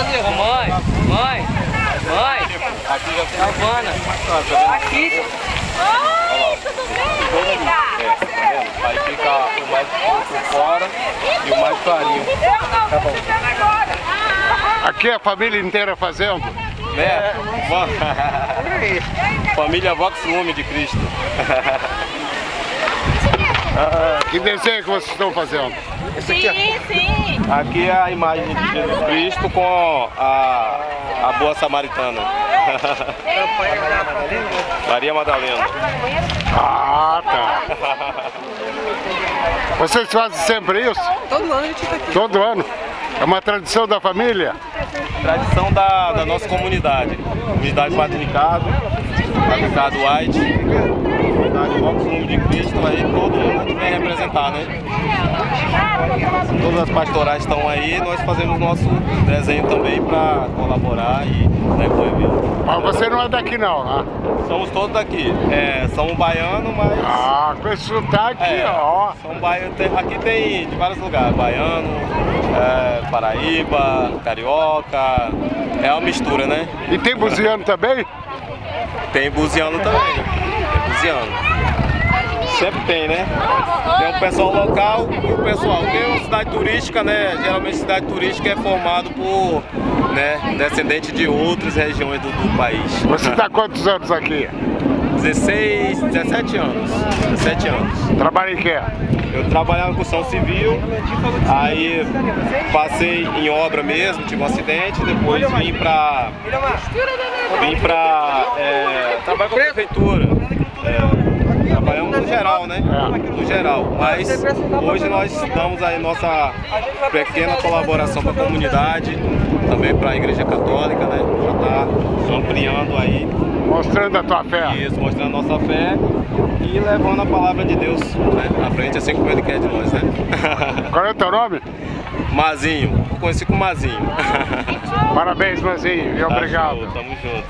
Mãe, mãe, mãe. Aqui já tem Giovana. Aqui. Oi, tudo bem, amiga? É, Aí fica o mais por fora e o mais clarinho. Tá bom. Aqui a família inteira fazendo? Né? Família Vox Lume de Cristo. Que desenho que vocês estão fazendo? Sim, sim. Aqui é a imagem de Jesus Cristo com a, a boa samaritana. Maria Madalena. Ah, tá. Vocês fazem sempre isso? Todo ano a gente tá aqui. Todo ano? É uma tradição da família? Tradição da, da nossa comunidade. Comunidade Patrinicado, Patrinicado White, comunidade Vox Lume de Cristo, aí todo mundo representar, né? Todas as pastorais estão aí, nós fazemos nosso desenho também para colaborar e né, o evento. Mas você não é daqui não, né? Somos todos daqui. É, somos baianos, mas. Ah, com esse sotaque, É, ó. são baianos, tem- aqui tem de vários lugares, baiano, é, Paraíba, Carioca, é uma mistura, né? E tem buziano também? Tem buziano também, tem buziano. Sempre tem, né? Tem o pessoal local e o pessoal. Porque uma cidade turística, né? Geralmente cidade turística é formado por né, descendentes de outras regiões do, do país. Você está quantos anos aqui? 16, 17 anos. 17 anos. Trabalha em quê? Eu trabalhava com construção civil, aí passei em obra mesmo, tive um acidente, depois vim pra. Vim pra. É, trabalhar com a prefeitura. É, geral, né? No geral. Mas hoje nós damos aí nossa pequena colaboração para a comunidade, também para a Igreja Católica, né? Já tá ampliando aí Mostrando a tua fé. isso, mostrando a nossa fé e levando a palavra de Deus né, à frente, assim como Ele quer de nós, né? Qual é o teu nome? Mazinho, conheci como Mazinho. Parabéns, Manzinho, e Tá obrigado. show, tamo junto.